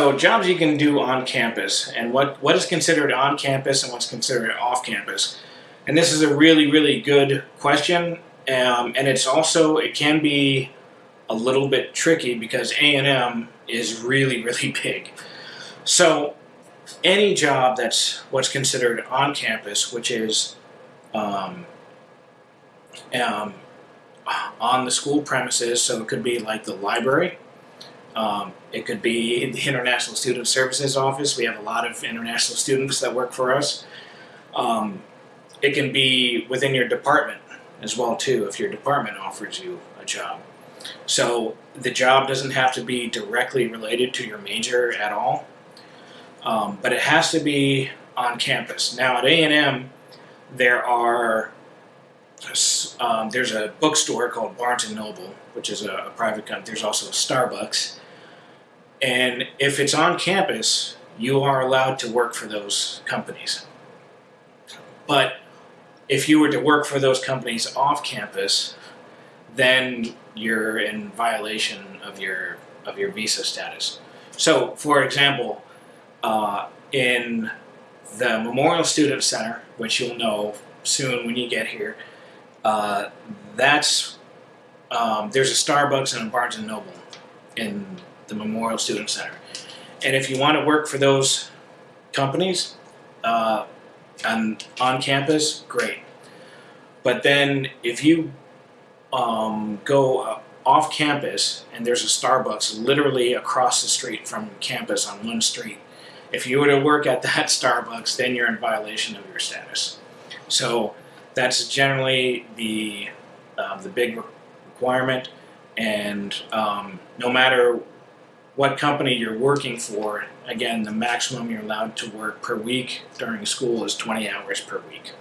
So jobs you can do on campus and what, what is considered on campus and what's considered off campus. And this is a really, really good question. Um, and it's also, it can be a little bit tricky because A&M is really, really big. So any job that's what's considered on campus, which is um, um, on the school premises, so it could be like the library, um, it could be the International Student Services Office. We have a lot of international students that work for us. Um, it can be within your department as well too, if your department offers you a job. So the job doesn't have to be directly related to your major at all, um, but it has to be on campus. Now at A&M, there are um, there's a bookstore called Barnes and Noble, which is a, a private company. There's also a Starbucks, and if it's on campus, you are allowed to work for those companies. But if you were to work for those companies off campus, then you're in violation of your of your visa status. So, for example, uh, in the Memorial Student Center, which you'll know soon when you get here, uh, that's um, there's a Starbucks and a Barnes and Noble in the Memorial Student Center, and if you want to work for those companies uh, and on campus, great. But then if you um, go off campus and there's a Starbucks literally across the street from campus on one street, if you were to work at that Starbucks, then you're in violation of your status. So that's generally the uh, the big requirement, and um, no matter what company you're working for, again, the maximum you're allowed to work per week during school is 20 hours per week.